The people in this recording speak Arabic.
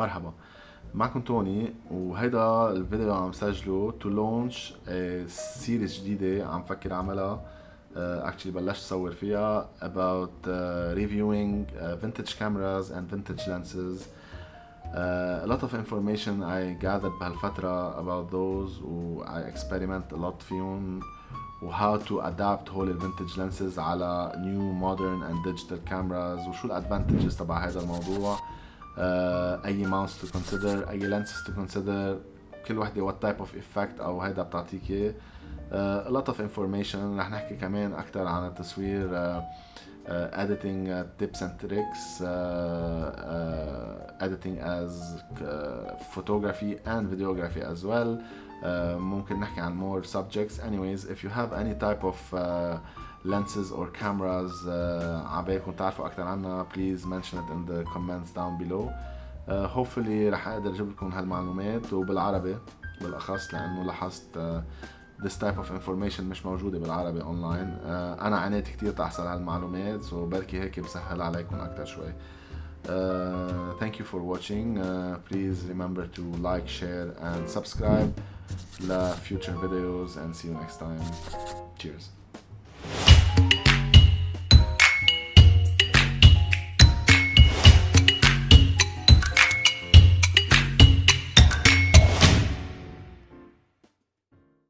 مرحبا معكم توني وهيدا الفيديو عم سجله to launch series جديدة عم فكر اعملها actually uh, بلشت صور فيها about uh, reviewing uh, vintage cameras and vintage lenses uh, a lot of information I gathered بهالفترة about those و I experiment a lot فيهم و how to adapt هول ال vintage lenses على new modern and digital cameras وشو ال advantages تبع هذا الموضوع uh, آه، أي mouse to consider أي lenses to consider كل وحدة what type of effect أو هيدا بتعطيك إياه. lot of information رح نحكي كمان أكثر عن التصوير editing tips and tricks editing as photography and videography as well ممكن نحكي عن more subjects anyways if you have any type of lenses or cameras uh, عبالكم تعرفوا أكثر عنها please mention it in the comments down below uh, hopefully رح أقدر أجيب لكم هالمعلومات وبالعربي بالاخص لأنه لاحظت uh, this type of information مش موجودة بالعربي اونلاين uh, أنا عانيت كتير تحصل على المعلومات so بركي هيك بسهل عليكم أكثر شوي Uh, thank you for watching. Uh, please remember to like, share, and subscribe. La future videos, and see you next time. Cheers.